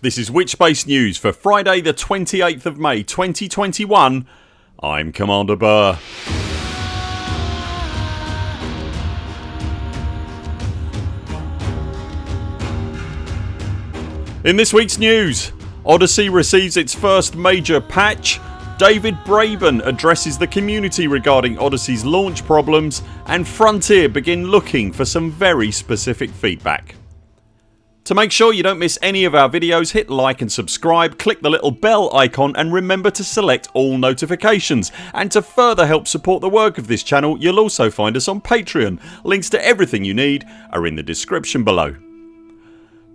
This is Witchbase News for Friday the 28th of May 2021 I'm Commander Burr. In this weeks news Odyssey receives its first major patch David Braben addresses the community regarding Odyssey's launch problems and Frontier begin looking for some very specific feedback. To make sure you don't miss any of our videos hit like and subscribe, click the little bell icon and remember to select all notifications and to further help support the work of this channel you'll also find us on Patreon. Links to everything you need are in the description below.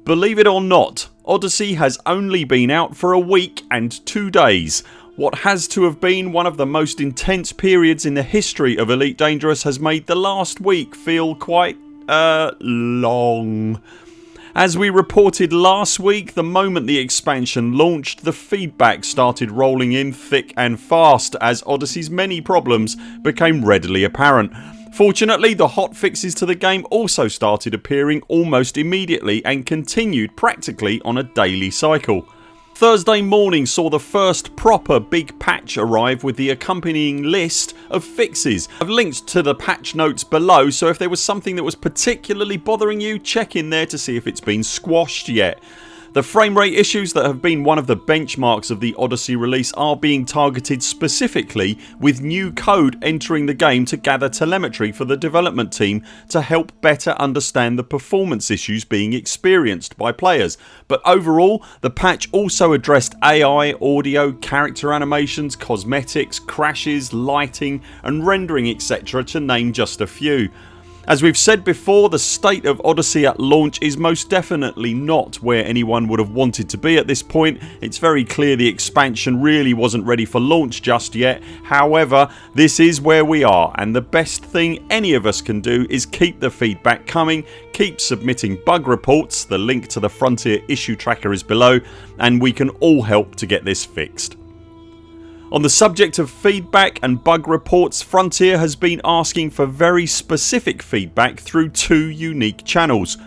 Believe it or not Odyssey has only been out for a week and two days what has to have been one of the most intense periods in the history of Elite Dangerous has made the last week feel quite uh long. As we reported last week the moment the expansion launched the feedback started rolling in thick and fast as Odyssey's many problems became readily apparent. Fortunately the hot fixes to the game also started appearing almost immediately and continued practically on a daily cycle. Thursday morning saw the first proper big patch arrive with the accompanying list of fixes. I've linked to the patch notes below so if there was something that was particularly bothering you check in there to see if it's been squashed yet. The frame rate issues that have been one of the benchmarks of the Odyssey release are being targeted specifically with new code entering the game to gather telemetry for the development team to help better understand the performance issues being experienced by players but overall the patch also addressed AI, audio, character animations, cosmetics, crashes, lighting and rendering etc to name just a few. As we've said before the state of Odyssey at launch is most definitely not where anyone would have wanted to be at this point. It's very clear the expansion really wasn't ready for launch just yet. However this is where we are and the best thing any of us can do is keep the feedback coming, keep submitting bug reports, the link to the Frontier issue tracker is below and we can all help to get this fixed. On the subject of feedback and bug reports Frontier has been asking for very specific feedback through two unique channels.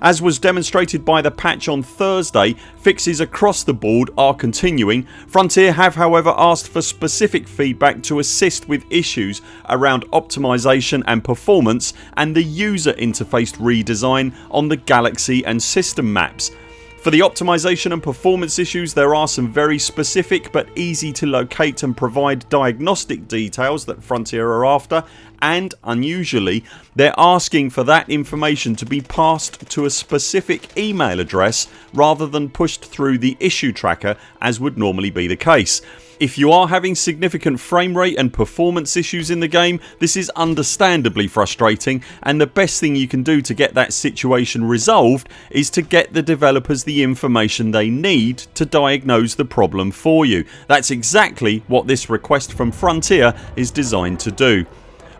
As was demonstrated by the patch on Thursday fixes across the board are continuing. Frontier have however asked for specific feedback to assist with issues around optimisation and performance and the user interface redesign on the galaxy and system maps for the optimization and performance issues there are some very specific but easy to locate and provide diagnostic details that Frontier are after and unusually they're asking for that information to be passed to a specific email address rather than pushed through the issue tracker as would normally be the case. If you are having significant frame rate and performance issues in the game this is understandably frustrating and the best thing you can do to get that situation resolved is to get the developers the information they need to diagnose the problem for you. That's exactly what this request from Frontier is designed to do.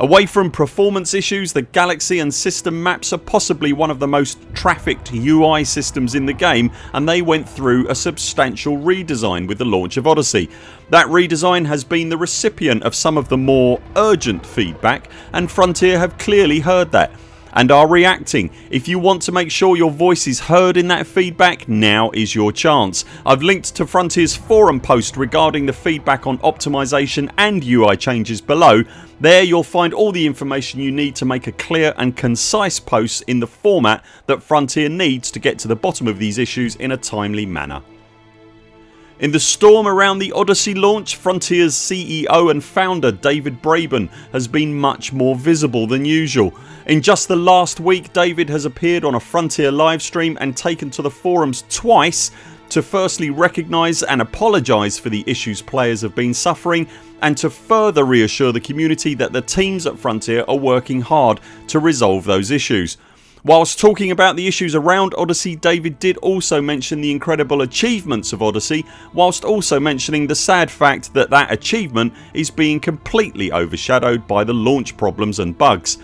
Away from performance issues the galaxy and system maps are possibly one of the most trafficked UI systems in the game and they went through a substantial redesign with the launch of Odyssey. That redesign has been the recipient of some of the more urgent feedback and Frontier have clearly heard that and are reacting. If you want to make sure your voice is heard in that feedback now is your chance. I've linked to Frontiers forum post regarding the feedback on optimisation and UI changes below. There you'll find all the information you need to make a clear and concise post in the format that Frontier needs to get to the bottom of these issues in a timely manner. In the storm around the Odyssey launch Frontiers CEO and founder David Braben has been much more visible than usual. In just the last week David has appeared on a Frontier livestream and taken to the forums twice to firstly recognise and apologise for the issues players have been suffering and to further reassure the community that the teams at Frontier are working hard to resolve those issues. Whilst talking about the issues around Odyssey David did also mention the incredible achievements of Odyssey whilst also mentioning the sad fact that that achievement is being completely overshadowed by the launch problems and bugs.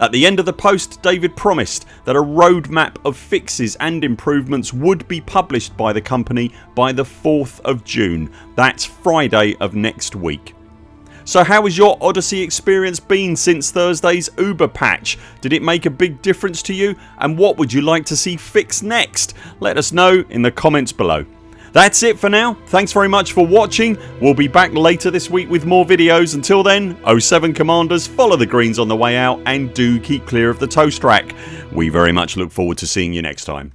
At the end of the post David promised that a roadmap of fixes and improvements would be published by the company by the 4th of June. That's Friday of next week. So how has your Odyssey experience been since Thursdays Uber patch? Did it make a big difference to you and what would you like to see fixed next? Let us know in the comments below. That's it for now. Thanks very much for watching. We'll be back later this week with more videos. Until then 0 7 CMDRs follow the greens on the way out and do keep clear of the toast rack. We very much look forward to seeing you next time.